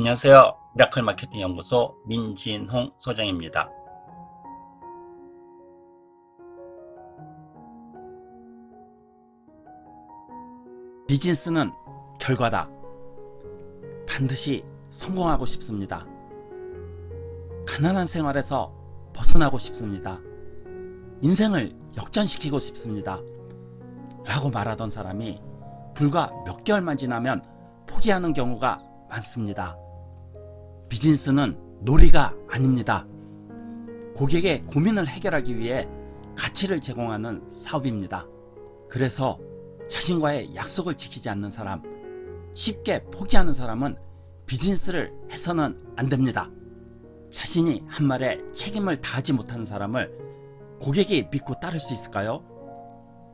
안녕하세요. 미라클 마케팅 연구소 민진홍 소장입니다. 비즈니스는 결과다. 반드시 성공하고 싶습니다. 가난한 생활에서 벗어나고 싶습니다. 인생을 역전시키고 싶습니다. 라고 말하던 사람이 불과 몇 개월만 지나면 포기하는 경우가 많습니다. 비즈니스는 놀이가 아닙니다. 고객의 고민을 해결하기 위해 가치를 제공하는 사업입니다. 그래서 자신과의 약속을 지키지 않는 사람, 쉽게 포기하는 사람은 비즈니스를 해서는 안 됩니다. 자신이 한 말에 책임을 다하지 못하는 사람을 고객이 믿고 따를 수 있을까요?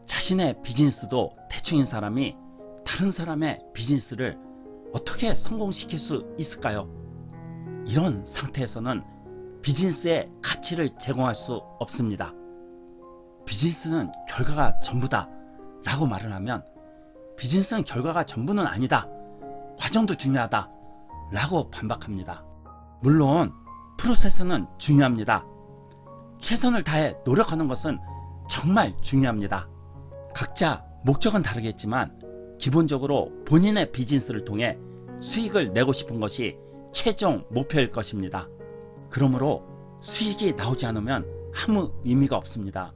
자신의 비즈니스도 대충인 사람이 다른 사람의 비즈니스를 어떻게 성공시킬 수 있을까요? 이런 상태에서는 비즈니스의 가치를 제공할 수 없습니다. 비즈니스는 결과가 전부다 라고 말을 하면 비즈니스는 결과가 전부는 아니다. 과정도 중요하다 라고 반박합니다. 물론 프로세스는 중요합니다. 최선을 다해 노력하는 것은 정말 중요합니다. 각자 목적은 다르겠지만 기본적으로 본인의 비즈니스를 통해 수익을 내고 싶은 것이 최종 목표일 것입니다. 그러므로 수익이 나오지 않으면 아무 의미가 없습니다.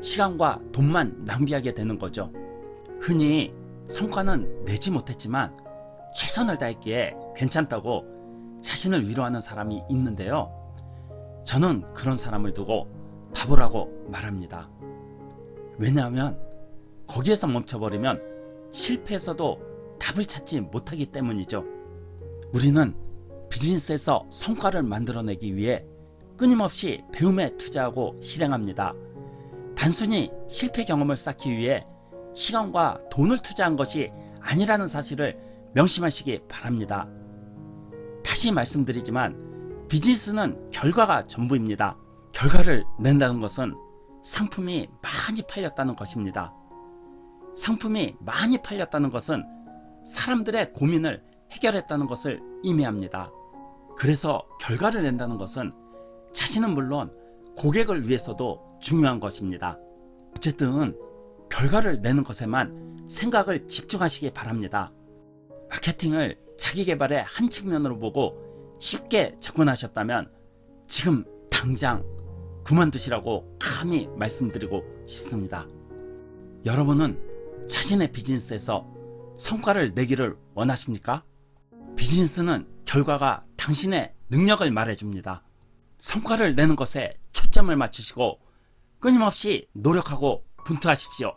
시간과 돈만 낭비하게 되는 거죠. 흔히 성과는 내지 못했지만 최선을 다했기에 괜찮다고 자신을 위로하는 사람이 있는데요. 저는 그런 사람을 두고 바보라고 말합니다. 왜냐하면 거기에서 멈춰버리면 실패해서도 답을 찾지 못하기 때문이죠. 우리는 비즈니스에서 성과를 만들어내기 위해 끊임없이 배움에 투자하고 실행합니다. 단순히 실패 경험을 쌓기 위해 시간과 돈을 투자한 것이 아니라는 사실을 명심하시기 바랍니다. 다시 말씀드리지만 비즈니스는 결과가 전부입니다. 결과를 낸다는 것은 상품이 많이 팔렸다는 것입니다. 상품이 많이 팔렸다는 것은 사람들의 고민을 해결했다는 것을 의미합니다. 그래서 결과를 낸다는 것은 자신은 물론 고객을 위해서도 중요한 것입니다. 어쨌든 결과를 내는 것에만 생각을 집중하시기 바랍니다. 마케팅을 자기 개발의 한 측면으로 보고 쉽게 접근하셨다면 지금 당장 그만두시라고 감히 말씀드리고 싶습니다. 여러분은 자신의 비즈니스에서 성과를 내기를 원하십니까? 비즈니스는 결과가 당신의 능력을 말해줍니다. 성과를 내는 것에 초점을 맞추시고 끊임없이 노력하고 분투하십시오.